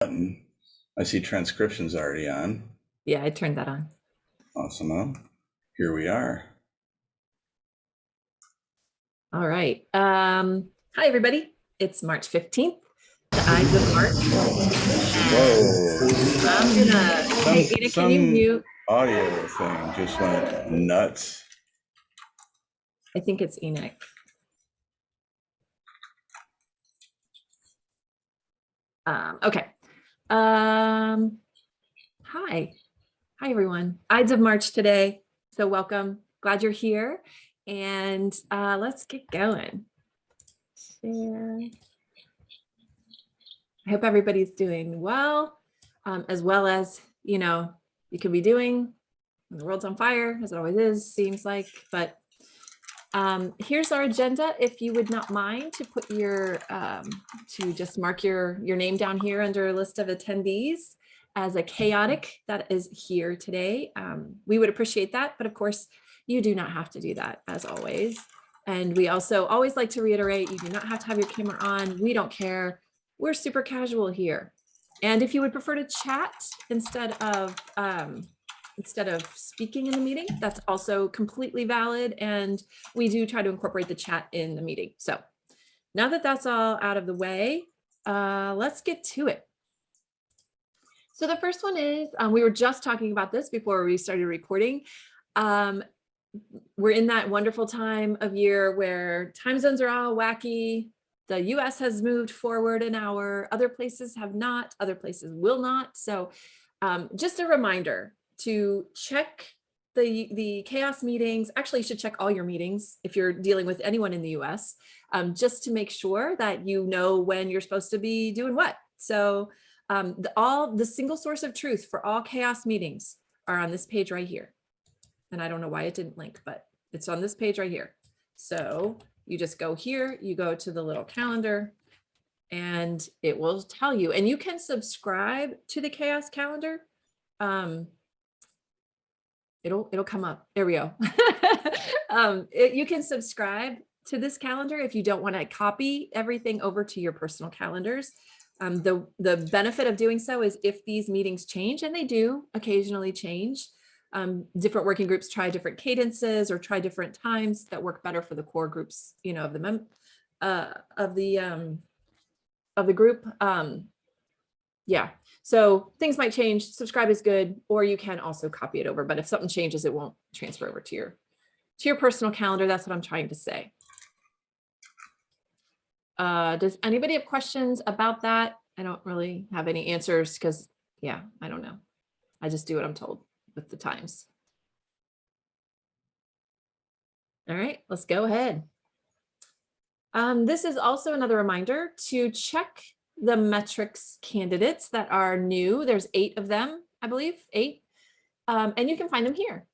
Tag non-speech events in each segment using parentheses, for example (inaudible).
button. I see transcriptions already on. Yeah, I turned that on. Awesome. Here we are. All right. Um, hi, everybody. It's March 15th, the Ides of March. Whoa. I'm gonna, hey, Some- Ina, can you mute? Audio thing just went nuts. I think it's Enoch. Um, okay. Um, hi. Hi, everyone. Ides of March today. So welcome. Glad you're here. And uh, let's get going. Share. I hope everybody's doing well, um, as well as, you know, you could be doing. The world's on fire, as it always is, seems like, but um, here's our agenda. If you would not mind to put your, um, to just mark your, your name down here under a list of attendees as a chaotic that is here today. Um, we would appreciate that, but of course you do not have to do that as always. And we also always like to reiterate, you do not have to have your camera on. We don't care. We're super casual here. And if you would prefer to chat instead of, um, instead of speaking in the meeting, that's also completely valid. And we do try to incorporate the chat in the meeting. So now that that's all out of the way, uh, let's get to it. So the first one is, um, we were just talking about this before we started recording. Um, we're in that wonderful time of year where time zones are all wacky. The US has moved forward an hour, other places have not, other places will not. So um, just a reminder to check the, the chaos meetings. Actually, you should check all your meetings if you're dealing with anyone in the US, um, just to make sure that you know when you're supposed to be doing what. So um, the, all the single source of truth for all chaos meetings are on this page right here. And I don't know why it didn't link, but it's on this page right here. So you just go here, you go to the little calendar and it will tell you, and you can subscribe to the chaos calendar. Um, it'll, it'll come up. There we go. (laughs) um, it, you can subscribe to this calendar if you don't want to copy everything over to your personal calendars. Um, the, the benefit of doing so is if these meetings change, and they do occasionally change, um, different working groups try different cadences or try different times that work better for the core groups, you know, of the mem uh, of the um, of the group. Um, yeah, so things might change. Subscribe is good, or you can also copy it over. But if something changes, it won't transfer over to your to your personal calendar. That's what I'm trying to say. Uh, does anybody have questions about that? I don't really have any answers because, yeah, I don't know. I just do what I'm told with the times. All right, let's go ahead. Um, this is also another reminder to check the metrics candidates that are new. There's eight of them, I believe, eight, um, and you can find them here.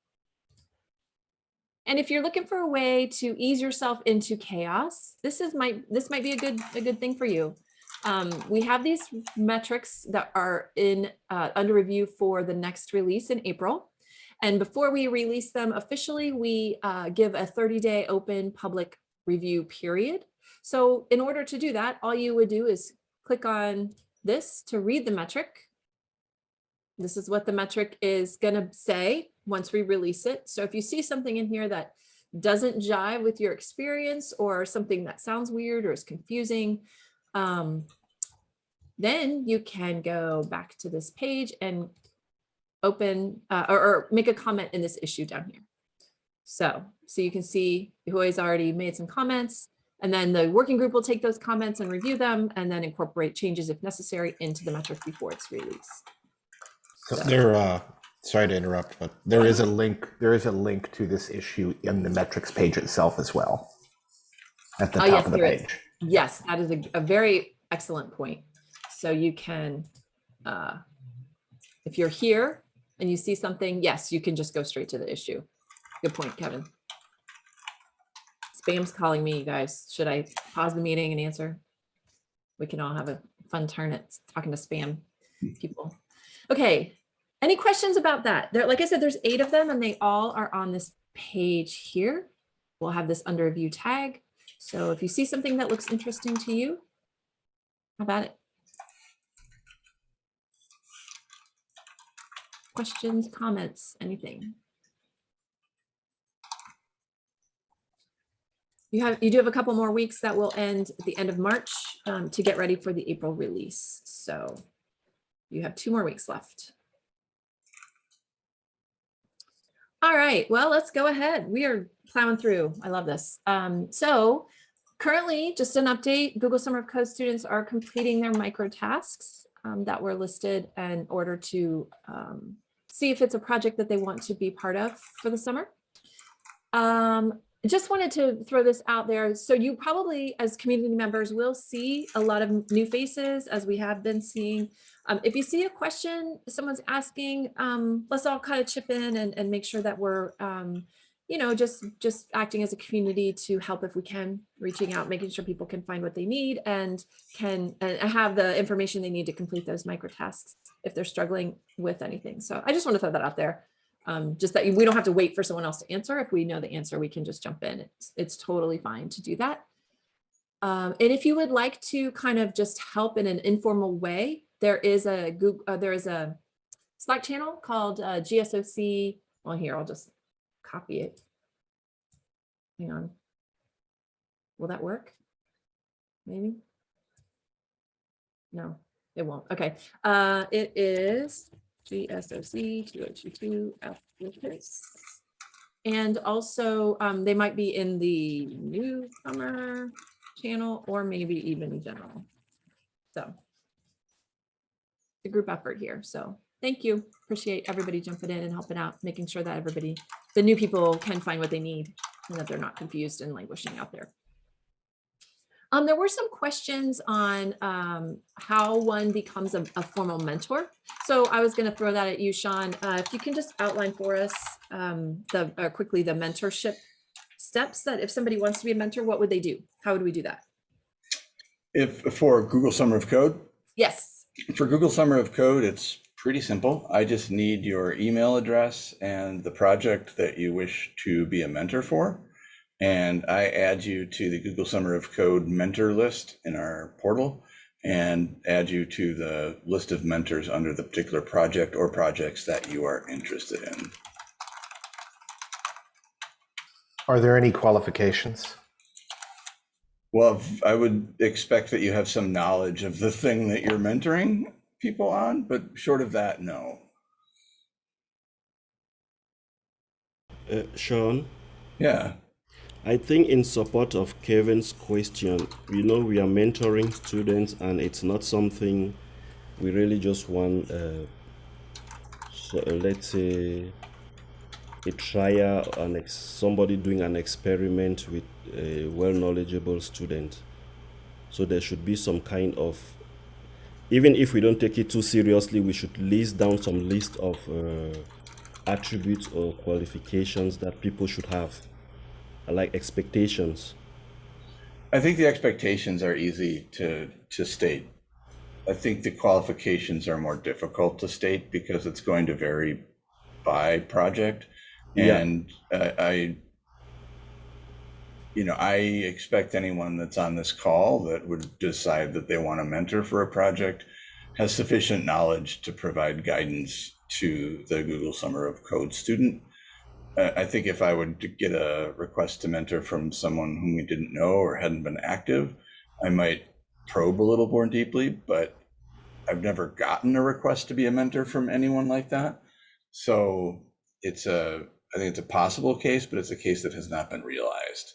And if you're looking for a way to ease yourself into chaos, this is might this might be a good a good thing for you. Um, we have these metrics that are in uh, under review for the next release in April. And before we release them officially, we uh, give a 30 day open public review period. So in order to do that, all you would do is click on this to read the metric. This is what the metric is going to say once we release it. So if you see something in here that doesn't jive with your experience or something that sounds weird or is confusing, um, then you can go back to this page and open uh, or, or, make a comment in this issue down here. So, so you can see who has already made some comments and then the working group will take those comments and review them and then incorporate changes if necessary into the metric before it's released. So there, uh, sorry to interrupt, but there is a link, there is a link to this issue in the metrics page itself as well. At the Oh, top yes, of the there is. page. Yes, that is a, a very excellent point. So you can, uh, if you're here and you see something, yes, you can just go straight to the issue. Good point, Kevin. Spam's calling me, you guys. Should I pause the meeting and answer? We can all have a fun turn at talking to spam people. Okay, any questions about that? There, like I said, there's eight of them and they all are on this page here. We'll have this under review tag. So if you see something that looks interesting to you, how about it? questions, comments, anything? You have, you do have a couple more weeks that will end at the end of March um, to get ready for the April release. So you have two more weeks left. All right, well, let's go ahead. We are plowing through. I love this. Um, so currently, just an update, Google Summer of Code students are completing their micro tasks um, that were listed in order to um, see if it's a project that they want to be part of for the summer. Um, just wanted to throw this out there. So you probably, as community members, will see a lot of new faces as we have been seeing. Um, if you see a question someone's asking, um, let's all kind of chip in and, and make sure that we're, um, you know, just just acting as a community to help if we can, reaching out, making sure people can find what they need and can and have the information they need to complete those micro tasks if they're struggling with anything. So I just want to throw that out there. Um, just that we don't have to wait for someone else to answer. If we know the answer, we can just jump in. It's, it's totally fine to do that. Um, and if you would like to kind of just help in an informal way, there is a Google, uh, there is a Slack channel called uh, GSOC. Well, here, I'll just copy it. Hang on. Will that work? Maybe? No, it won't. Okay. Uh, it is GSOC 2022 applicants. And also, um, they might be in the newcomer channel or maybe even general. So the group effort here. So thank you. Appreciate everybody jumping in and helping out, making sure that everybody, the new people can find what they need and that they're not confused and languishing out there. Um, there were some questions on um, how one becomes a, a, formal mentor. So I was going to throw that at you, Sean. Uh, if you can just outline for us um, the uh, quickly the mentorship steps that if somebody wants to be a mentor, what would they do? How would we do that? If for Google Summer of Code, Yes. for Google Summer of Code, it's pretty simple. I just need your email address and the project that you wish to be a mentor for. And I add you to the Google Summer of Code mentor list in our portal and add you to the list of mentors under the particular project or projects that you are interested in. Are there any qualifications? Well, I would expect that you have some knowledge of the thing that you're mentoring people on, but short of that, no. Uh, Sean, Yeah. I think in support of Kevin's question, you know, we are mentoring students and it's not something we really just want, uh, so uh, let's say, a trial and somebody doing an experiment with a well knowledgeable student. So there should be some kind of, even if we don't take it too seriously, we should list down some list of uh, attributes or qualifications that people should have like expectations I think the expectations are easy to to state. I think the qualifications are more difficult to state because it's going to vary by project. Yeah. And uh, I, you know, I expect anyone that's on this call that would decide that they want to mentor for a project has sufficient knowledge to provide guidance to the Google Summer of Code student. I think if I would get a request to mentor from someone whom we didn't know or hadn't been active, I might probe a little more deeply, but I've never gotten a request to be a mentor from anyone like that. So it's a, I think it's a possible case, but it's a case that has not been realized.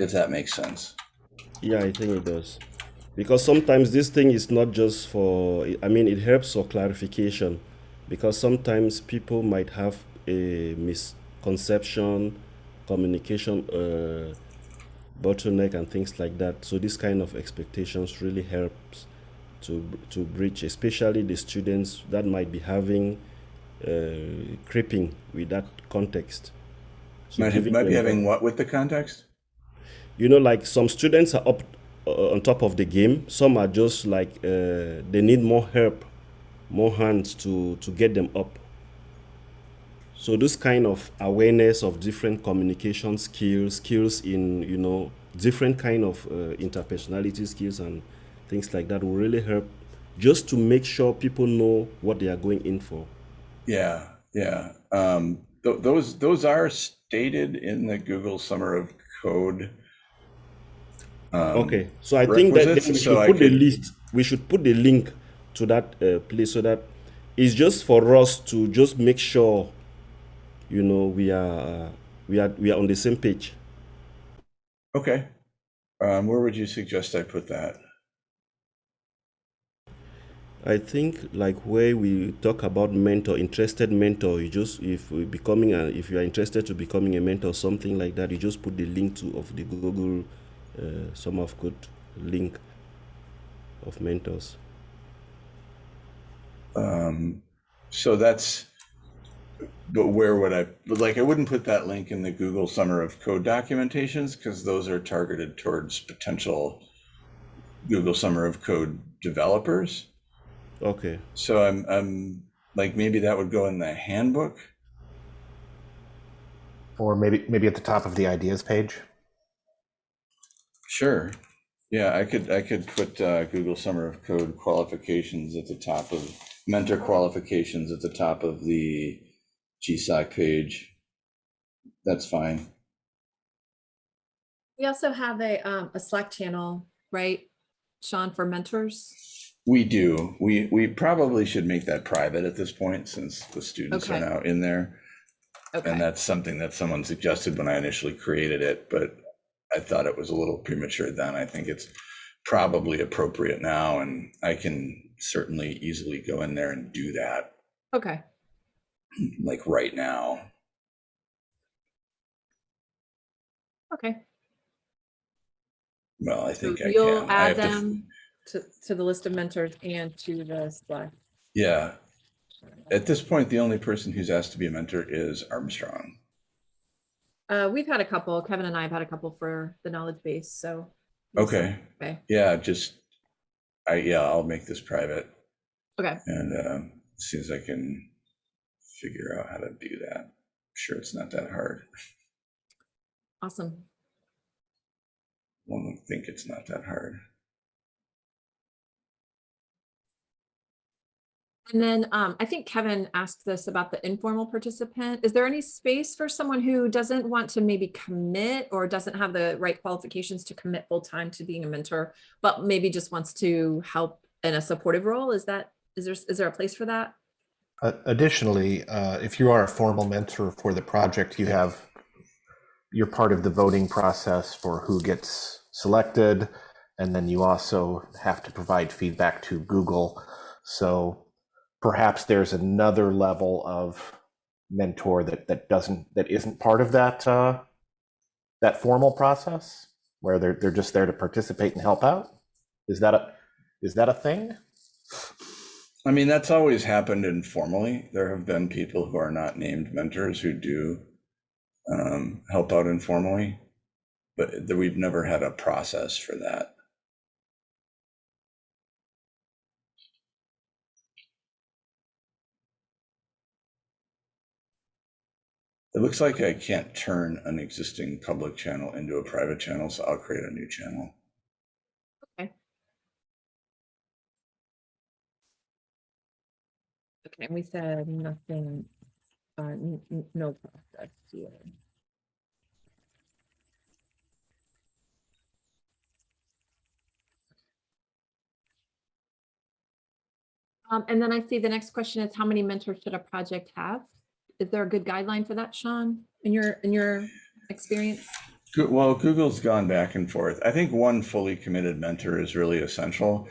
If that makes sense. yeah i think it does because sometimes this thing is not just for i mean it helps for clarification. Because sometimes people might have a misconception communication uh, bottleneck and things like that. So this kind of expectations really helps to to bridge especially the students that might be having uh, creeping with that context. So Might, might be having what with the context? you know like some students are up on top of the game some are just like uh, they need more help more hands to to get them up so this kind of awareness of different communication skills skills in you know different kind of uh, interpersonality skills and things like that will really help just to make sure people know what they are going in for. Yeah, yeah. Um, th- those those are stated in the Google Summer of Code. Um, Okay, so I think that we should so put the list. We should put the link to that uh, place so that it's just for us to just make sure, you know, we are we are we are on the same page. Okay. Um, where would you suggest I put that? I think like where we talk about mentor, interested mentor, you just if we becoming a, if you are interested to becoming a mentor, something like that, you just put the link to of the Google uh, Summer of Code link of mentors. Um, so that's, but where would I, but like, I wouldn't put that link in the Google Summer of Code documentations because those are targeted towards potential Google Summer of Code developers. Okay. So I'm, I'm like, maybe that would go in the handbook. Or maybe maybe at the top of the ideas page. Sure. Yeah, I could, I could put uh, Google Summer of Code qualifications at the top of, mentor qualifications at the top of the GSOC page. That's fine. We also have a, um, a Slack channel, right? Sean, for mentors. We do. We, we probably should make that private at this point since the students are Okay. now in there. And that's something that someone suggested when I initially created it, but I thought it was a little premature then. I think it's probably appropriate now and I can certainly easily go in there and do that okay, like right now. okay. Well, I So think I you'll can. I add have to them to, to the list of mentors and to the Slack. Yeah. At this point, the only person who's asked to be a mentor is Armstrong. Uh, we've had a couple, Kevin and I have had a couple for the knowledge base, so. Okay. Okay, Yeah, just, I, yeah, I'll make this private. okay, And um, as soon as I can figure out how to do that, I'm sure it's not that hard. awesome. One would think it's not that hard. And then um, I think Kevin asked this about the informal participant. Is there any space for someone who doesn't want to maybe commit or doesn't have the right qualifications to commit full time to being a mentor, but maybe just wants to help in a supportive role? Is that, is there, is there a place for that? Uh, additionally, uh, if you are a formal mentor for the project, you have you're part of the voting process for who gets selected, and then you also have to provide feedback to Google. So perhaps there's another level of mentor that that doesn't that isn't part of that uh, that formal process, where they're they're just there to participate and help out. Is that a is that a thing? I mean, that's always happened informally. There have been people who are not named mentors who do um, help out informally, but we've never had a process for that. It looks like I can't turn an existing public channel into a private channel, so I'll create a new channel. Okay, Okay, and we said nothing, uh, no process here. Um, and then I see the next question is how many mentors should a project have? Is there a good guideline for that, Sean, in your, in your experience? Well, Google's gone back and forth. I think one fully committed mentor is really essential.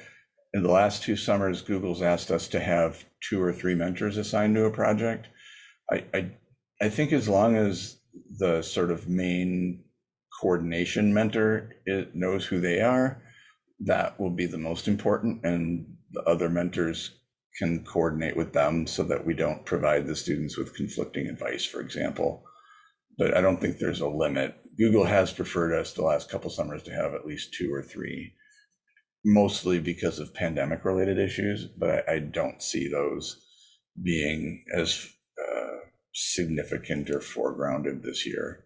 In the last two summers, Google's asked us to have two or three mentors assigned to a project. I, I, I think as long as the sort of main coordination mentor it knows who they are, that will be the most important, and the other mentors can coordinate with them so that we don't provide the students with conflicting advice, for example but I don't think there's a limit. Google has preferred us the last couple summers to have at least two or three, mostly because of pandemic related issues, but I, I don't see those being as uh, significant or foregrounded this year.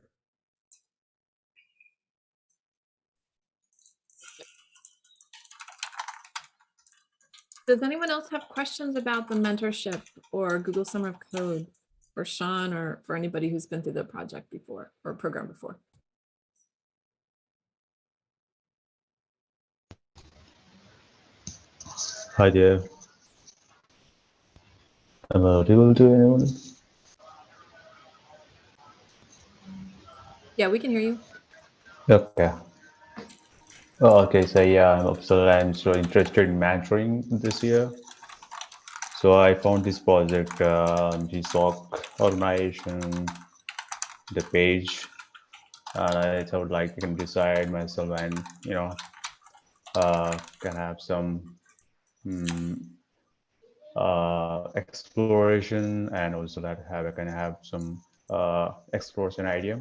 Does anyone else have questions about the mentorship or Google Summer of Code for Sean or for anybody who's been through the project before or program before? Hi there. Am I audible to anyone? Yeah, we can hear you. Okay. Oh, okay, so yeah, I'm so I'm so interested in mentoring this year. So I found this project, uh, the SOC organization, the page, and I thought like I can decide myself and you know, uh, can have some hmm, uh, exploration and also that have I can have some uh, exploration idea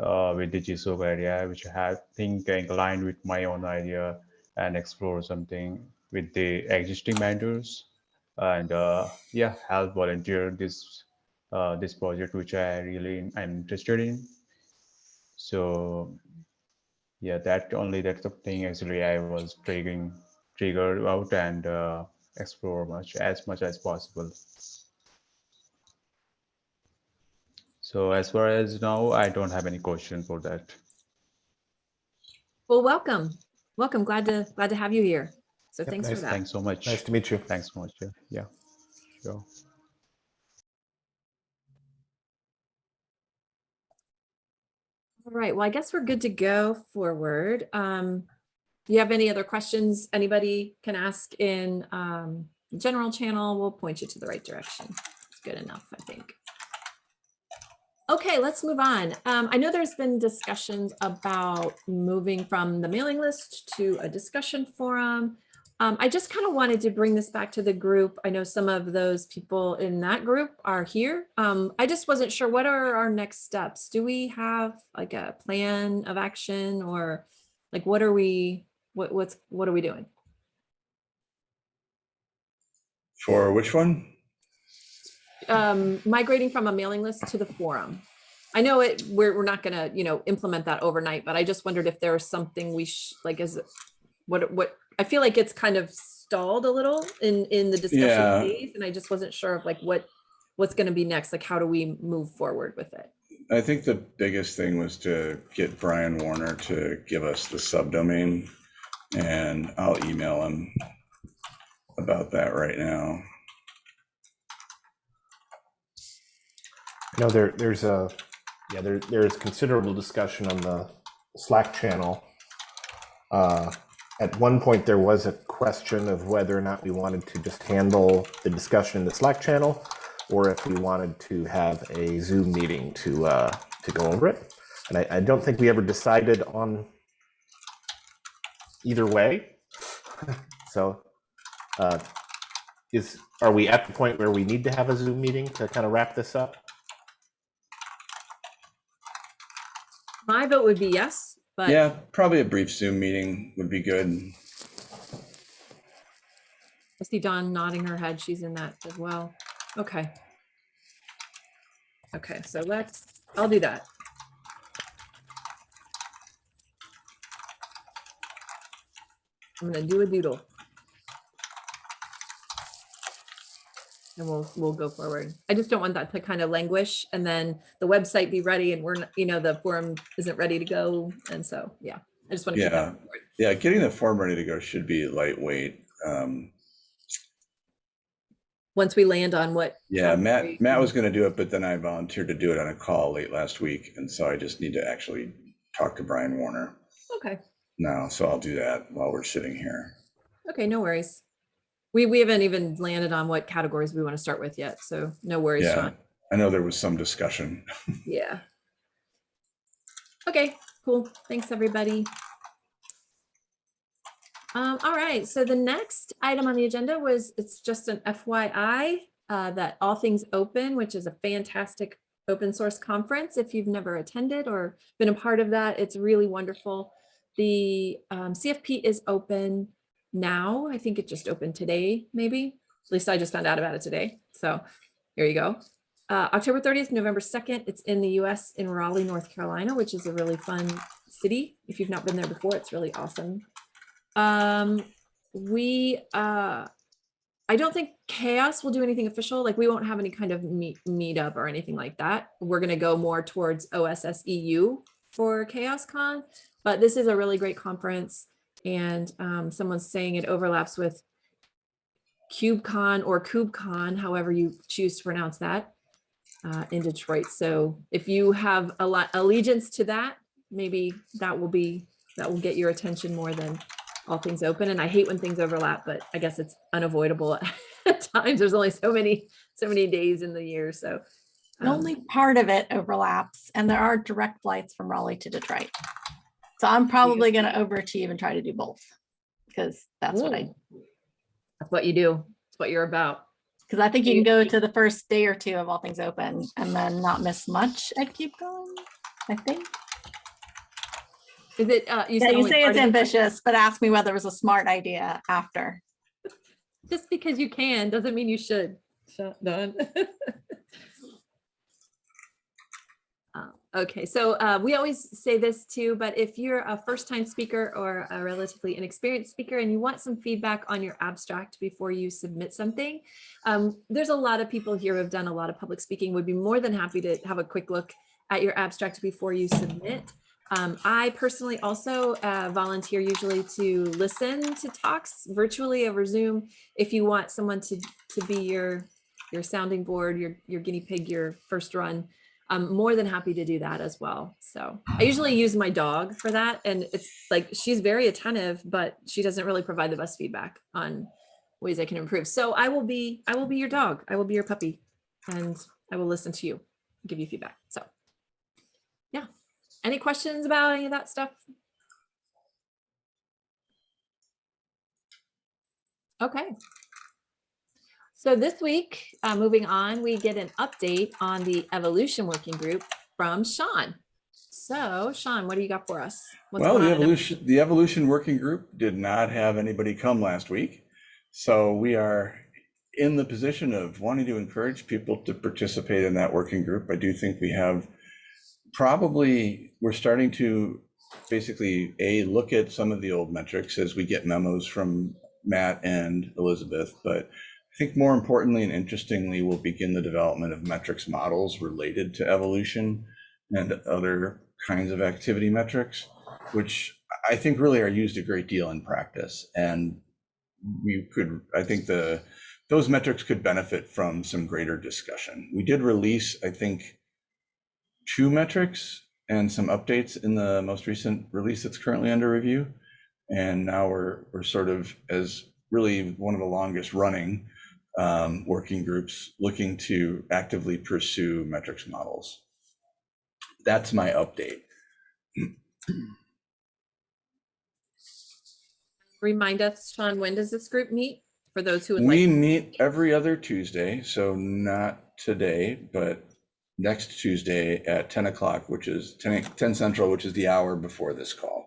uh, with the GSOC area, which I have think aligned with my own idea and explore something with the existing mentors and uh, yeah, help volunteer this uh, this project, which I really am interested in. So yeah, that only that's the thing actually I was triggering triggered out and uh, explore much as much as possible. So as far as now, I don't have any question for that. Well, welcome. Welcome. Glad to glad to have you here. So Yep, thanks nice. for that. Thanks so much. Nice to meet you. Thanks so much. Yeah, yeah, sure. All right. Well, I guess we're good to go forward. Um, do you have any other questions anybody can ask in um, the general channel? We'll point you to the right direction. It's good enough, I think. Okay, let's move on. Um, I know there's been discussions about moving from the mailing list to a discussion forum. Um, I just kind of wanted to bring this back to the group. I know some of those people in that group are here. Um, I just wasn't sure what are our next steps? Do we have like a plan of action or like what are we, what, what's, what are we doing? For which one? Um, migrating from a mailing list to the forum. I know it, we're, we're not gonna, you know, implement that overnight, but I just wondered if there's something we sh like, is it, what, what, I feel like it's kind of stalled a little in, in the discussion Yeah. phase, and I just wasn't sure of like what, what's gonna be next, like how do we move forward with it? I think the biggest thing was to get Brian Warner to give us the subdomain and I'll email him about that right now. Know there, there's a, yeah, there, there's considerable discussion on the Slack channel. Uh, At one point, there was a question of whether or not we wanted to just handle the discussion in the Slack channel, or if we wanted to have a Zoom meeting to, uh, to go over it. And I, I don't think we ever decided on either way. (laughs) So, uh, is, are we at the point where we need to have a Zoom meeting to kind of wrap this up? My vote would be yes, but Yeah, probably a brief Zoom meeting would be good. I see Dawn nodding her head. She's in that as well. Okay. Okay, so let's, I'll do that. I'm gonna do a doodle. And we'll, we'll go forward. I just don't want that to kind of languish and then the website be ready and we're, not you know, the forum isn't ready to go. And so, yeah, I just want to keep Yeah. Yeah, getting the form ready to go should be lightweight. Um, Once we land on what. Yeah, Matt, Matt was gonna do it, but then I volunteered to do it on a call late last week. And so I just need to actually talk to Brian Warner Okay. now. So I'll do that while we're sitting here. Okay, no worries. We, we haven't even landed on what categories we want to start with yet, so no worries, Yeah, Sean. I know there was some discussion. (laughs) Yeah. Okay, cool. Thanks, everybody. Um, all right, so the next item on the agenda was, it's just an FYI uh, that All Things Open, which is a fantastic open source conference. If you've never attended or been a part of that, it's really wonderful. The um, CFP is open now. I think it just opened today, maybe. At least I just found out about it today. So here you go. Uh, October 30th, November 2nd, it's in the US in Raleigh, North Carolina, which is a really fun city. If you've not been there before, it's really awesome. Um, we, uh, I don't think chaos will do anything official. Like we won't have any kind of meet meetup or anything like that. We're gonna go more towards OSS EU for Chaos Con, but this is a really great conference. And um, someone's saying it overlaps with KubeCon or KubeCon, however you choose to pronounce that, uh, in Detroit. So if you have a lot allegiance to that, maybe that will be that will get your attention more than all things open. And I hate when things overlap, but I guess it's unavoidable (laughs) at times. There's only so many so many days in the year. So um, Only part of it overlaps and there are direct flights from Raleigh to Detroit. So I'm probably going to overachieve and try to do both because that's what I. That's what you do. It's what you're about. because I think you You- can go to the first day or two of all things open and then not miss much at KubeCon, I think. Is it? Uh, you Yeah, said you say it's ambitious, but ask me whether it was a smart idea after. Just because you can doesn't mean you should. Shut done. (laughs) Uh, Okay, so uh, we always say this too, but if you're a first-time speaker or a relatively inexperienced speaker and you want some feedback on your abstract before you submit something, um, there's a lot of people here who have done a lot of public speaking, would be more than happy to have a quick look at your abstract before you submit. Um, I personally also uh, volunteer usually to listen to talks virtually over Zoom if you want someone to to be your your sounding board, your your guinea pig, your first run. I'm more than happy to do that as well. So I usually use my dog for that, and it's like she's very attentive, but she doesn't really provide the best feedback on ways I can improve. So I will be I will be your dog. I will be your puppy, and I will listen to you, give you feedback. So yeah, any questions about any of that stuff? Okay. So this week, uh, moving on, we get an update on the evolution working group from Sean. So Sean, what do you got for us? What's Well, the evolution, the evolution working group did not have anybody come last week. So we are in the position of wanting to encourage people to participate in that working group. I do think we have probably, we're starting to basically, A, look at some of the old metrics as we get memos from Matt and Elizabeth. But I think more importantly and interestingly, we'll begin the development of metrics models related to evolution and other kinds of activity metrics, which I think really are used a great deal in practice. And we could, I think the, those metrics could benefit from some greater discussion. We did release, I think, two metrics and some updates in the most recent release that's currently under review. And now we're, we're sort of as really one of the longest running um, working groups looking to actively pursue metrics models. That's my update. Remind us, Sean, when does this group meet? For those who would We like, meet every other Tuesday, so not today, but next Tuesday at 10 o'clock, which is 10, 10 Central, which is the hour before this call.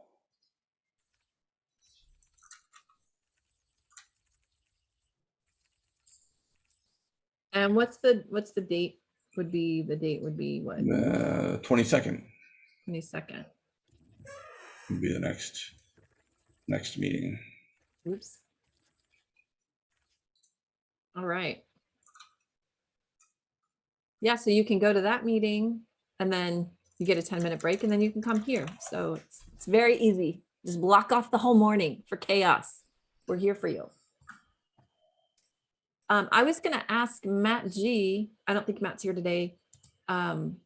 And what's the, what's the date? Would be, the date would be what, Uh, 22nd twenty-second? would be the next, next meeting. Oops. All right. Yeah, so you can go to that meeting and then you get a 10 minute break and then you can come here. So it's, it's very easy. Just block off the whole morning for chaos. We're here for you. Um, I was gonna ask Matt G, I don't think Matt's here today. Um,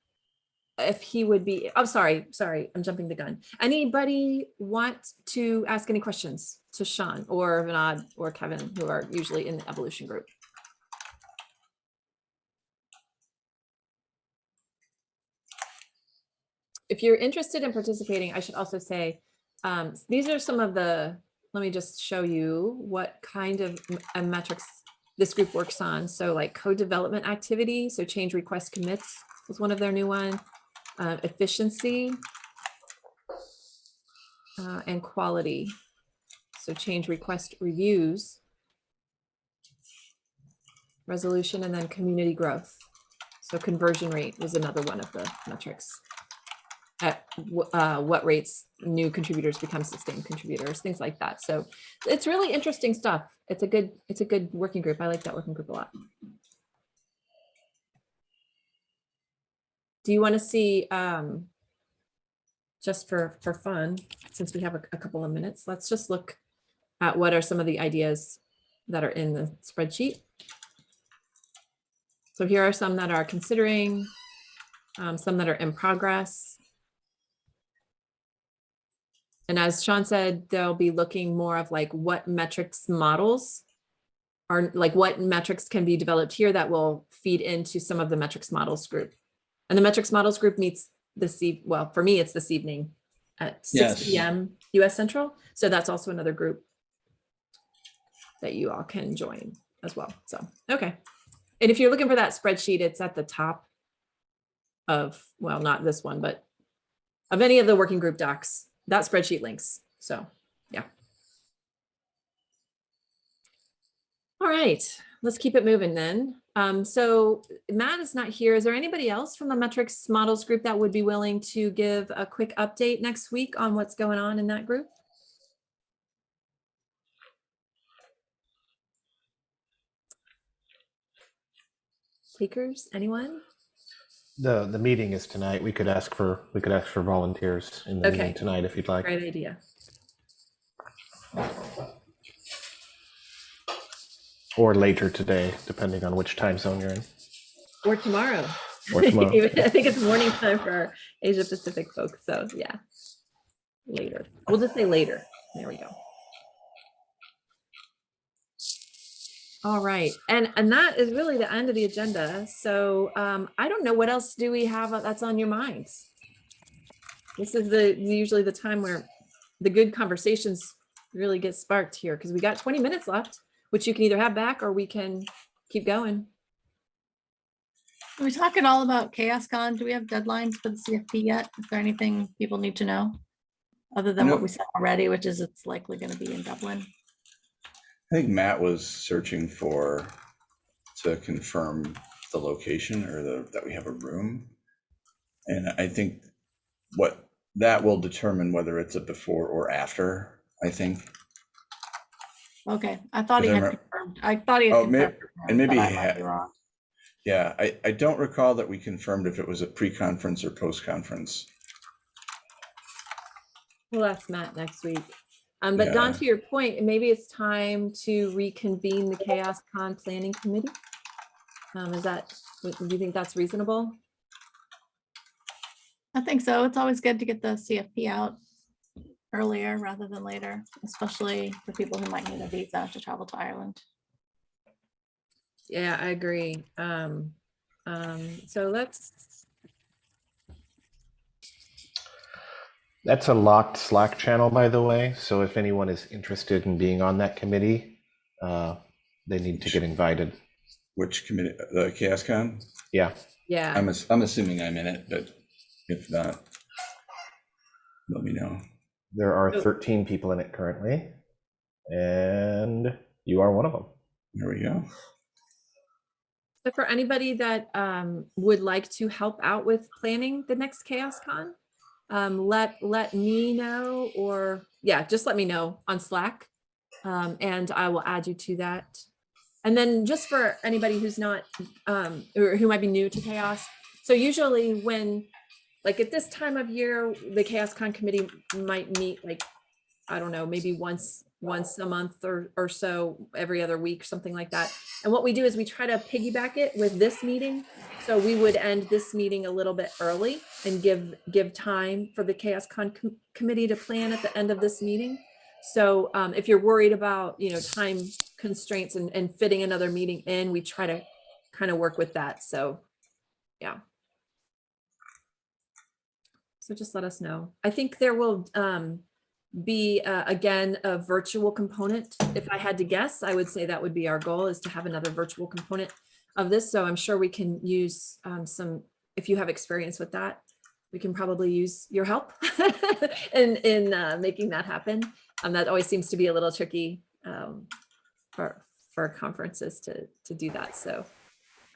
if he would be, I'm sorry, sorry, I'm jumping the gun. Anybody want to ask any questions to Sean or Vinod or Kevin, who are usually in the evolution group? If you're interested in participating, I should also say, um, these are some of the, let me just show you what kind of metrics this group works on. So like code development activity, so change request commits was one of their new one uh, efficiency uh, and quality. So change request reviews, resolution, and then community growth. So conversion rate was another one of the metrics. At uh, what rates new contributors become sustained contributors, things like that. So it's really interesting stuff. It's a good, it's a good working group. I like that working group a lot. Do you want to see, um, just for, for fun, since we have a, a couple of minutes, let's just look at what are some of the ideas that are in the spreadsheet. So here are some that are considering, um, some that are in progress. And as Sean said, they'll be looking more of like what metrics models are like what metrics can be developed here that will feed into some of the metrics models group. And the metrics models group meets this, eve- well, for me, it's this evening at six Yes. PM US Central. So that's also another group that you all can join as well. So, okay. And if you're looking for that spreadsheet, it's at the top of, well, not this one, but of any of the working group docs, that spreadsheet links. So, yeah. All right, let's keep it moving then. Um, so Matt is not here. Is there anybody else from the metrics models group that would be willing to give a quick update next week on what's going on in that group? Takers, anyone? The, the meeting is tonight. We could ask for, we could ask for volunteers in the Okay. meeting tonight if you'd like. Great idea. Or later today, depending on which time zone you're in. Or tomorrow. Or tomorrow. (laughs) I think it's morning time for our Asia Pacific folks, so yeah. Later. We'll just say later. There we go. All right, and and that is really the end of the agenda. So um, I don't know what else do we have that's on your minds. This is the usually the time where the good conversations really get sparked here because we got 20 minutes left, which you can either have back or we can keep going. Are we talking all about ChaosCon? Do we have deadlines for the CFP yet? Is there anything people need to know? Other than what we said already, which is it's likely going to be in Dublin. I think Matt was searching for, to confirm the location or the, that we have a room. And I think what, that will determine whether it's a before or after, I think. Okay, I thought he Because I had remem- confirmed. I thought he had. Oh, may- confirmed, and maybe but I he might had- be wrong. Yeah, I, I don't recall that we confirmed if it was a pre-conference or post-conference. We'll ask Matt next week. Um, but Dawn, Yeah. to your point, maybe it's time to reconvene the Chaos Con Planning Committee. Um, is that, do you think that's reasonable? I think so. It's always good to get the CFP out earlier rather than later, especially for people who might need a visa to travel to Ireland. Yeah, I agree. Um, um, so let's, That's a locked Slack channel, by the way. So if anyone is interested in being on that committee, uh, they need to get invited. Which committee, the Chaos Con? Yeah. yeah, I'm, ass- I'm assuming I'm in it, but if not, let me know. There are 13 people in it currently, and you are one of them. There we go. so for anybody that, um, would like to help out with planning the next Chaos Con, um, let, let me know, or, yeah, just let me know on Slack. Um, and I will add you to that. And then just for anybody who's not, um, or who might be new to chaos. So usually when, like at this time of year, the Chaos Con committee might meet like, I don't know, maybe once, once a month or, or so, every other week, something like that. And what we do is we try to piggyback it with this meeting. So we would end this meeting a little bit early and give, give time for the Chaos Con com- committee to plan at the end of this meeting. So um, if you're worried about, you know, time constraints and, and fitting another meeting in, we try to kind of work with that. So, yeah. So just let us know. I think there will um, be, uh, again, a virtual component. If I had to guess, I would say that would be our goal is to have another virtual component of this. So I'm sure we can use um, some, if you have experience with that, we can probably use your help (laughs) in, in uh, making that happen. Um, that always seems to be a little tricky um, for, for conferences to, to do that. So.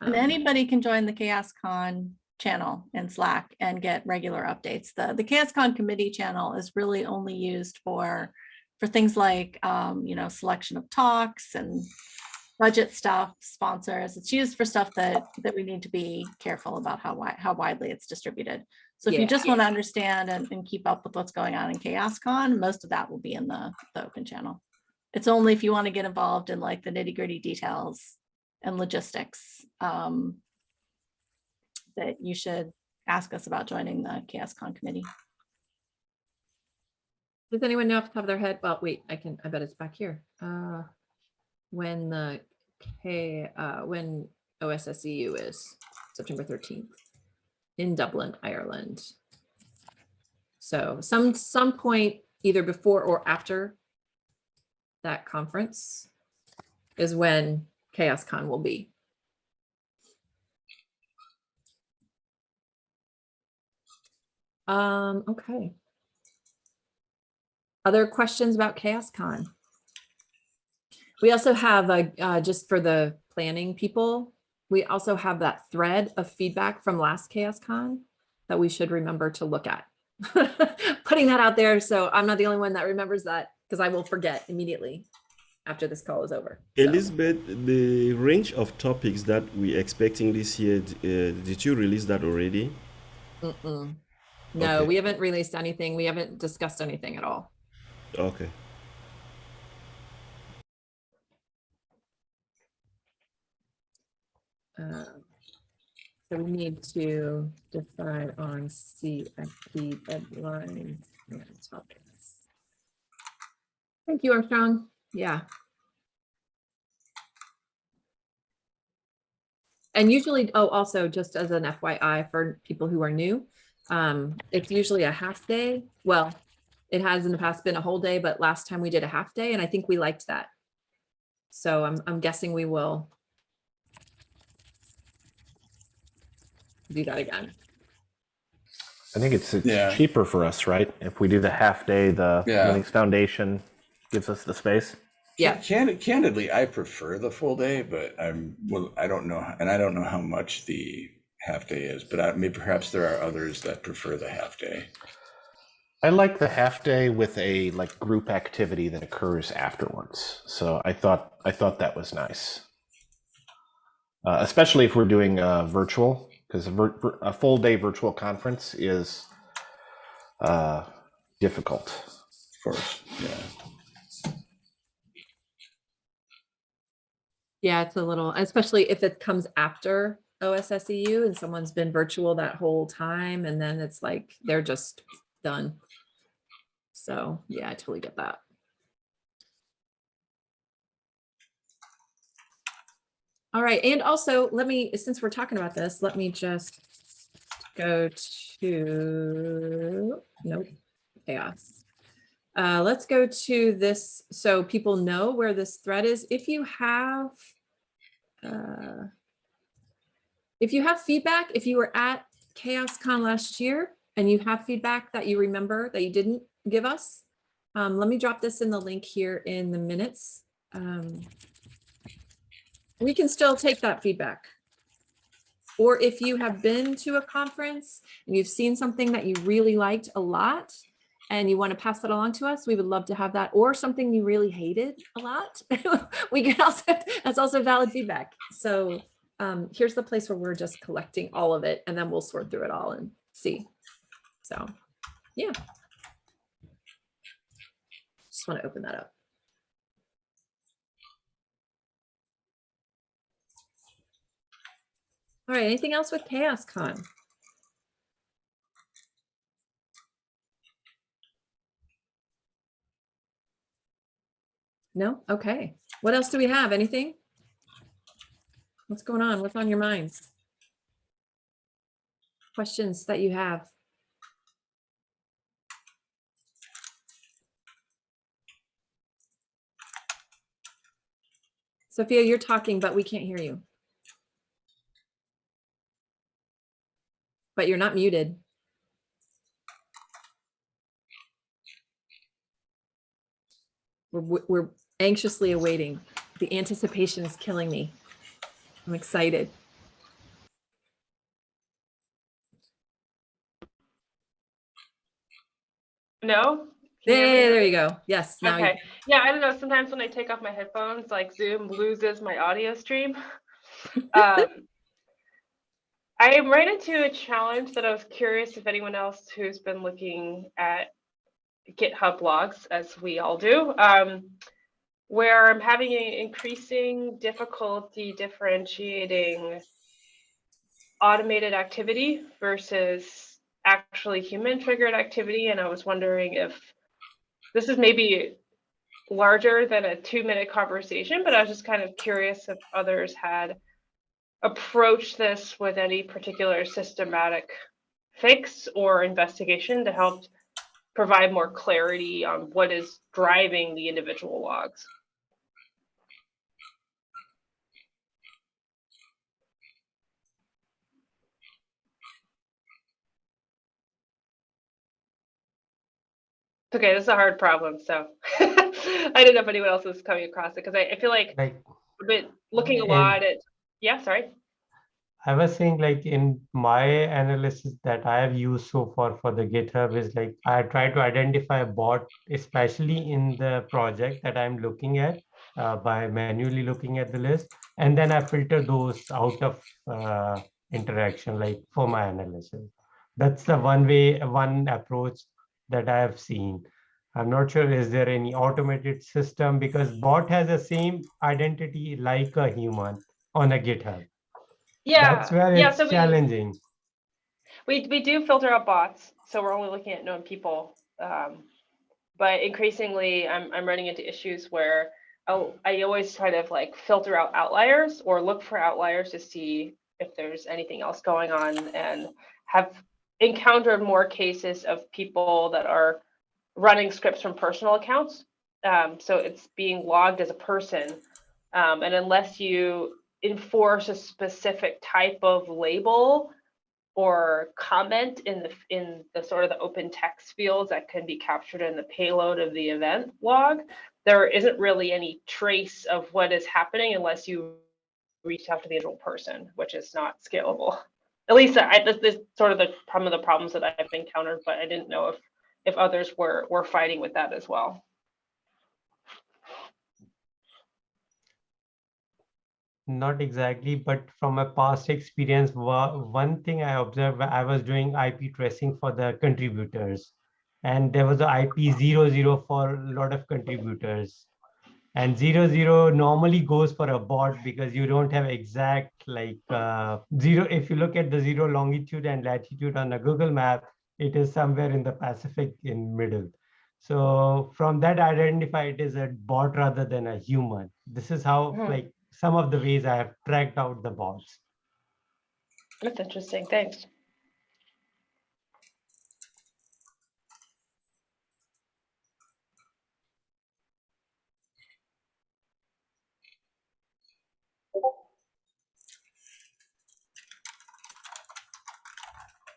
And um, anybody can join the Chaos Con channel in Slack and get regular updates. The, the ChaosCon committee channel is really only used for, for things like, um, you know, selection of talks and budget stuff, sponsors. It's used for stuff that, that we need to be careful about how wide, how widely it's distributed. So if you just Yeah. want to understand and, and keep up with what's going on in ChaosCon, most of that will be in the, the open channel. It's only if you want to get involved in like the nitty gritty details and logistics um, that you should ask us about joining the ChaosCon committee. Does anyone know off the top of their head? Well, wait, I can, I bet it's back here. Uh, when the K, uh, when OSSEU is September thirteenth in Dublin, Ireland. So some, some point either before or after that conference is when ChaosCon will be. Um, okay. Other questions about ChaosCon? We also have a, uh, just for the planning people, we also have that thread of feedback from last ChaosCon that we should remember to look at. (laughs) Putting that out there, so I'm not the only one that remembers that because I will forget immediately after this call is over. So, Elizabeth, the range of topics that we're expecting this year, uh, did you release that already? mm-mm. No, Okay. we haven't released anything. We haven't discussed anything at all. Okay. Um, So we need to decide on CFP deadlines and topics. Thank you, Armstrong. Yeah. And usually, oh, also just as an FYI for people who are new, um, it's usually a half day. Well, it has in the past been a whole day, but last time we did a half day and I think we liked that. So I'm, I'm guessing we will do that again. I think it's, it's Yeah. cheaper for us, right? If we do the half day, the Yeah. Linux Foundation gives us the space. Yeah. Candid, candidly, I prefer the full day, but I'm, well, I don't know, and I don't know how much the half day is, but I, maybe perhaps there are others that prefer the half day. I like the half day with a like group activity that occurs afterwards. So I thought I thought that was nice, uh, especially if we're doing uh, virtual, because a, vir- vir- a full day virtual conference is uh, difficult. Of course, yeah. Yeah, it's a little, especially if it comes after OSSEU and someone's been virtual that whole time and then it's like they're just done. So yeah, I totally get that. All right, and also let me, since we're talking about this, let me just go to, nope, chaos. Uh, let's go to this, so people know where this thread is. If you have, uh, if you have feedback, if you were at ChaosCon last year and you have feedback that you remember that you didn't give us, um, let me drop this in the link here in the minutes. Um, we can still take that feedback. Or if you have been to a conference and you've seen something that you really liked a lot and you want to pass that along to us, we would love to have that. Or something you really hated a lot, (laughs) we can also, that's also valid feedback. So um, here's the place where we're just collecting all of it and then we'll sort through it all and see. So, yeah. Just want to open that up. All right, anything else with ChaosCon? No? Okay. What else do we have? Anything? What's going on? What's on your minds? Questions that you have? Sophia, you're talking, but we can't hear you. But you're not muted. We're, we're anxiously awaiting. The anticipation is killing me. I'm excited. No? There, there you go. Yes. okay. yeah, I don't know. Sometimes when I take off my headphones, like Zoom loses my audio stream. (laughs) um, I right into a challenge that I was curious if anyone else who's been looking at GitHub logs, as we all do, um, where I'm having an increasing difficulty differentiating automated activity versus actually human triggered activity. And I was wondering if this is maybe larger than a two minute conversation, but I was just kind of curious if others had approached this with any particular systematic fix or investigation to help provide more clarity on what is driving the individual logs. Okay, this is a hard problem, so (laughs) I didn't know if anyone else was coming across it because I, I feel like like I've been looking a lot at, yeah, sorry. I was saying like in my analysis that I have used so far for the GitHub is like I try to identify a bot, especially in the project that I'm looking at uh, by manually looking at the list. And then I filter those out of uh, interaction like for my analysis. That's the one way, one approach that I have seen. I'm not sure is there any automated system because bot has the same identity like a human on a GitHub. Yeah, That's where yeah, it's so we, challenging. we, we do filter out bots, so we're only looking at known people. Um, but increasingly, I'm, I'm running into issues where I'll, I always try to like filter out outliers or look for outliers to see if there's anything else going on and have encountered more cases of people that are running scripts from personal accounts. Um, so it's being logged as a person. Um, and unless you enforce a specific type of label or comment in the in the sort of the open text fields that can be captured in the payload of the event log, there isn't really any trace of what is happening unless you reach out to the individual person, which is not scalable. At least I, this, this sort of the some of the problems that I've encountered, but I didn't know if if others were were fighting with that as well. Not exactly, but from a past experience, one thing I observed, I was doing IP tracing for the contributors. And there was a IP zero zero for a lot of contributors. And zero zero normally goes for a bot because you don't have exact like uh, zero. If you look at the zero longitude and latitude on a Google map, it is somewhere in the Pacific in middle. So from that, I identify it as a bot rather than a human. This is how Hmm. like some of the ways I have tracked out the bots. That's interesting. Thanks.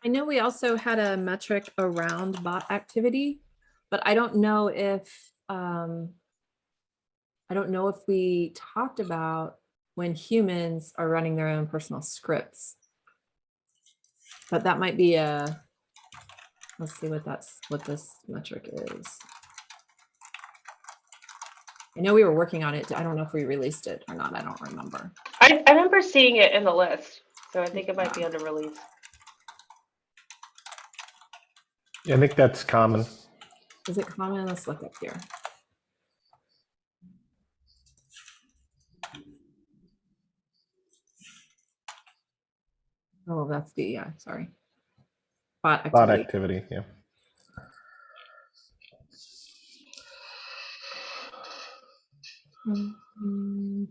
I know we also had a metric around bot activity, but I don't know if, um, I don't know if we talked about when humans are running their own personal scripts. But that might be a, let's see what that's, what this metric is. I know we were working on it. I don't know if we released it or not. I don't remember. I, I remember seeing it in the list, so I think it might be under release. Yeah, I think that's common. Is it common? Let's look up here. Oh, that's the, yeah, sorry. Bot activity. Bot activity. yeah. Mm,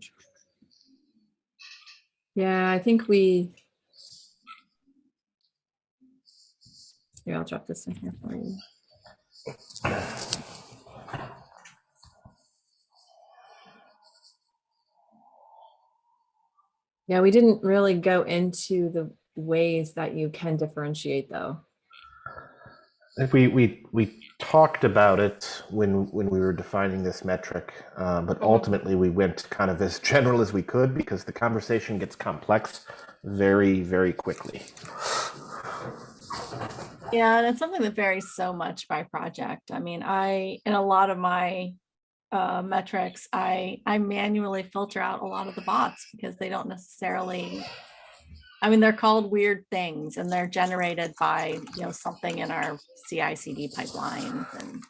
Yeah, I think we. Here, I'll drop this in here for you. Yeah, we didn't really go into the ways that you can differentiate though. We, we, we talked about it when, when we were defining this metric, uh, but ultimately we went kind of as (laughs) general as we could because the conversation gets complex very, very quickly. Yeah, and it's something that varies so much by project. I mean, I, in a lot of my uh, metrics, I, I manually filter out a lot of the bots because they don't necessarily, I mean, they're called weird things and they're generated by, you know, something in our CI CD pipelines and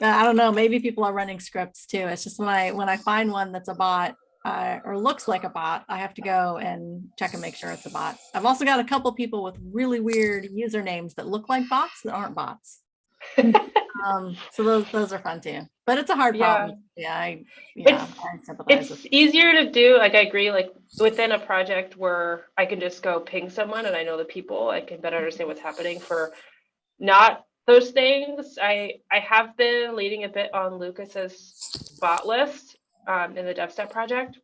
uh, I don't know, maybe people are running scripts too. It's just when I, when I find one that's a bot uh, or looks like a bot, I have to go and check and make sure it's a bot. I've also got a couple people with really weird usernames that look like bots that aren't bots. (laughs) um, so those those are fun too. But it's a hard problem. Yeah, I yeah, It's- I. It's easier to do, like I agree, like within a project where I can just go ping someone and I know the people, I can better understand what's happening for not those things. I I have been leading a bit on Lucas's bot list um, in the DevStats project,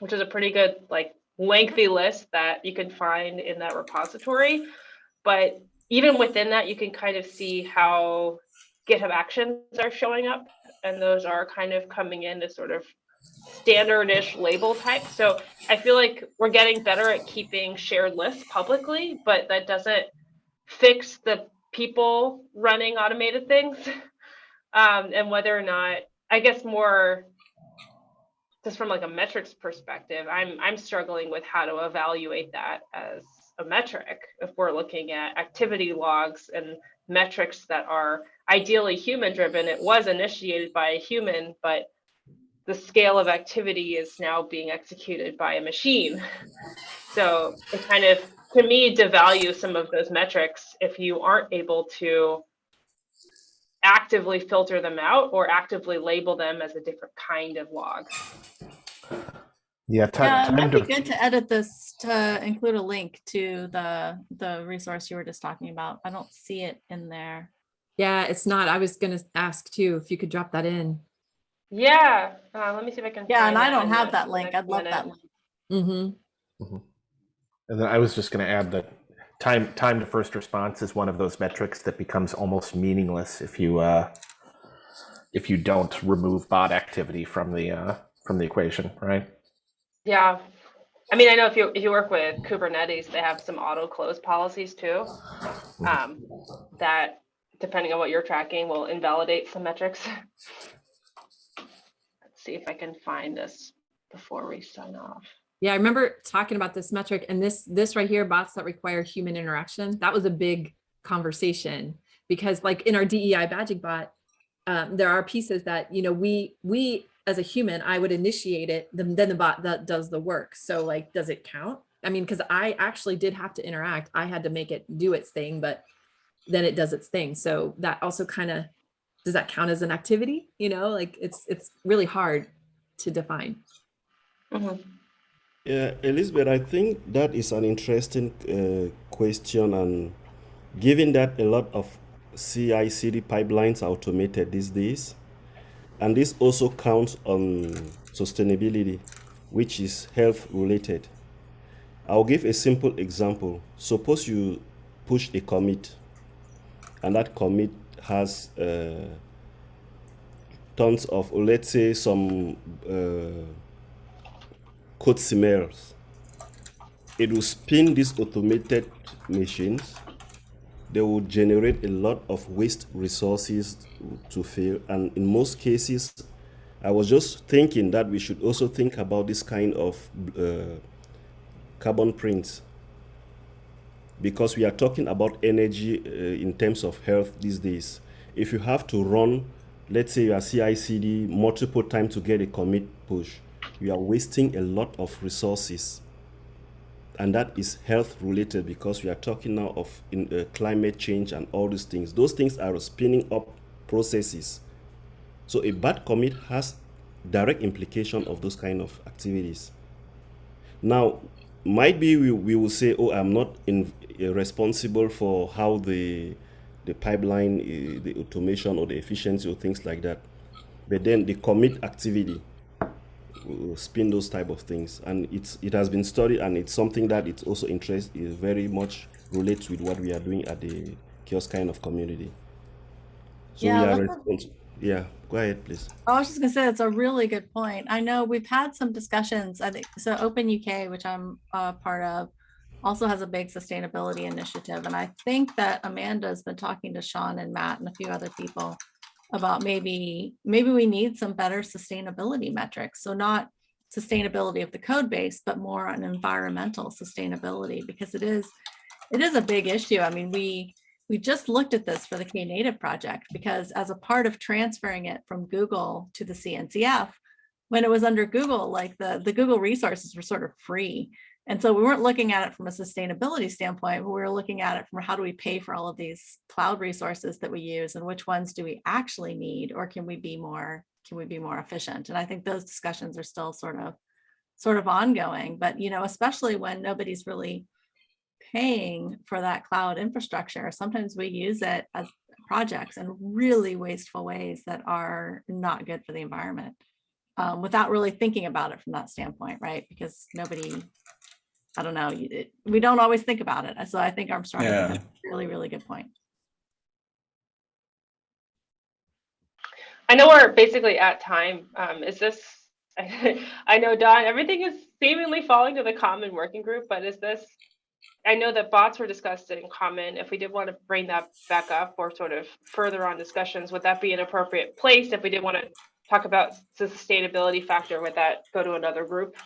which is a pretty good like lengthy list that you can find in that repository. But even within that, you can kind of see how GitHub Actions are showing up, and those are kind of coming in as sort of standardish label type. So I feel like we're getting better at keeping shared lists publicly, but that doesn't fix the people running automated things. (laughs) Um, and whether or not, I guess more just from like a metrics perspective, I'm I'm struggling with how to evaluate that as a metric if we're looking at activity logs and metrics that are ideally human driven. It was initiated by a human, but the scale of activity is now being executed by a machine. So it kind of, to me, devalue some of those metrics if you aren't able to actively filter them out or actively label them as a different kind of log. Yeah, ti- Yeah, it time might be to, good to edit this to include a link to the the resource you were just talking about. I don't see it in there. Yeah, it's not. I was gonna ask too, if you could drop that in. Yeah, uh, let me see if I can. Yeah, and find I don't have that link. I'd love that minute. link. Mm-hmm. and then I was just going to add that time time to first response is one of those metrics that becomes almost meaningless if you uh, if you don't remove bot activity from the uh, from the equation, right? Yeah. I mean, I know if you if you work with Kubernetes, they have some auto close policies too. Um, that depending on what you're tracking will invalidate some metrics. (laughs) Let's see if I can find this before we sign off. Yeah, I remember talking about this metric and this, this right here, bots that require human interaction. That was a big conversation because like in our DEI badging bot, um, there are pieces that, you know, we, we as a human, I would initiate it, then, then the bot that does the work. So like, does it count? I mean, because I actually did have to interact. I had to make it do its thing, but then it does its thing. So that also kind of, does that count as an activity? You know, like it's, it's really hard to define. Mhm. Yeah, Elizabeth, I think that is an interesting uh, question, and given that a lot of CI/CD pipelines are automated these days, and this also counts on sustainability, which is health related. I'll give a simple example. Suppose you push a commit, and that commit has uh, tons of, let's say, some. Uh, code smells. It will spin these automated machines. They will generate a lot of waste resources to fill. And in most cases, I was just thinking that we should also think about this kind of uh, carbon prints because we are talking about energy uh, in terms of health these days. If you have to run, let's say your CI/CD multiple times to get a commit push, you are wasting a lot of resources. And that is health related because we are talking now of in, uh, climate change and all these things. Those things are spinning up processes. So a bad commit has direct implication of those kind of activities. Now might be we, we will say oh i'm not in, uh, responsible for how the the pipeline uh, the automation or the efficiency or things like that. But then the commit activity spin those type of things and it's it has been studied and it's something that it's also interest is very much relates with what we are doing at the kiosk kind of community so Yeah, we are yeah go ahead please I was just gonna say, it's a really good point. I know we've had some discussions, I think, so Open UK, which I'm a part of, also has a big sustainability initiative. And I think that Amanda's been talking to Sean and Matt and a few other people about maybe, maybe we need some better sustainability metrics. So not sustainability of the code base, but more on environmental sustainability, because it is, it is a big issue. I mean, we, we just looked at this for the Knative project because as a part of transferring it from Google to the CNCF, when it was under Google, like the, the Google resources were sort of free. And so we weren't looking at it from a sustainability standpoint, but we were looking at it from how do we pay for all of these cloud resources that we use and which ones do we actually need or can we be more, can we be more efficient? And I think those discussions are still sort of, sort of ongoing, but you know, especially when nobody's really paying for that cloud infrastructure, sometimes we use it as projects in really wasteful ways that are not good for the environment. Um, without really thinking about it from that standpoint, right? Because nobody, I don't know, it- we don't always think about it. So I think Armstrong, has Yeah. a really, really good point. I know we're basically at time. Um, is this, (laughs) I know Dawn, everything is seemingly falling to the common working group, but is this, I know that bots were discussed in common. If we did want to bring that back up or sort of further on discussions, would that be an appropriate place? If we did want to talk about the sustainability factor, would that go to another group?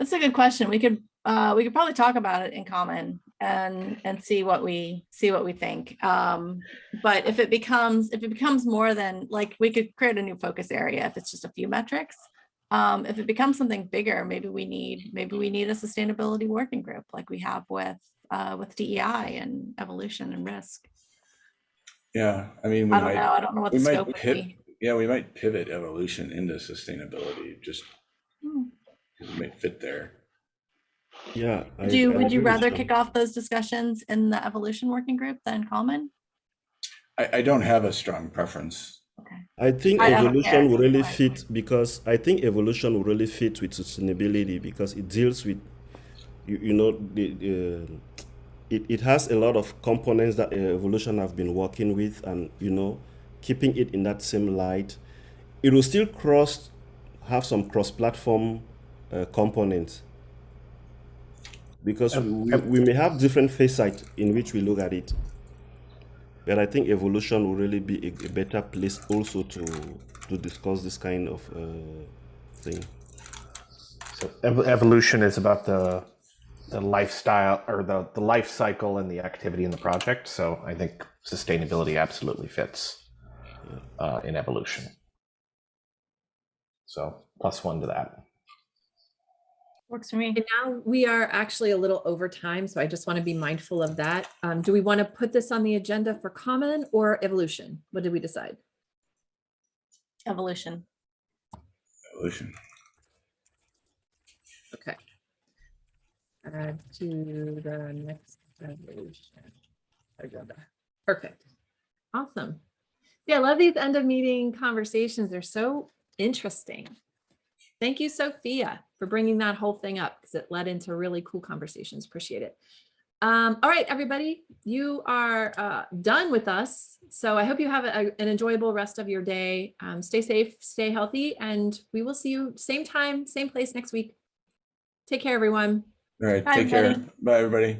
That's a good question. We could, uh, we could probably talk about it in common and, and see what we, see what we think. Um, but if it becomes, if it becomes more than, like, we could create a new focus area if it's just a few metrics. Um, if it becomes something bigger, maybe we need, maybe we need a sustainability working group like we have with, uh, with DEI and evolution and risk. Yeah, I mean, we I don't know. might, I don't know what the might scope would pivot, be. yeah, we might pivot evolution into sustainability, just Hmm. 'Cause it might fit there. Yeah. I- Would you, I would you with rather Sean. kick off those discussions in the evolution working group than common? I, I don't have a strong preference. I think I don't care evolution will really either fit because I think evolution will really fit with sustainability because it deals with, you, you know, the, the it, it has a lot of components that uh, evolution have been working with and, you know, keeping it in that same light. It will still cross, have some cross-platform uh, components because we, we may have different face facets in which we look at it. But I think evolution will really be a, a better place also to to discuss this kind of uh, thing. So ev- evolution is about the the lifestyle or the the life cycle and the activity in the project. So I think sustainability absolutely fits uh, in evolution. So plus one to that. Works for me. And now we are actually a little over time, so I just want to be mindful of that. Um, do we want to put this on the agenda for common or evolution? What did we decide? Evolution. Evolution. Okay. Add to the next evolution agenda. Perfect. Awesome. Yeah, I love these end of meeting conversations. They're so interesting. Thank you, Sophia, for bringing that whole thing up because it led into really cool conversations. Appreciate it. Um, all right, everybody, you are uh, done with us. So I hope you have a- an enjoyable rest of your day. Um, stay safe, stay healthy, and we will see you same time, same place next week. Take care, everyone. All right, Bye, take care. Bye, everybody.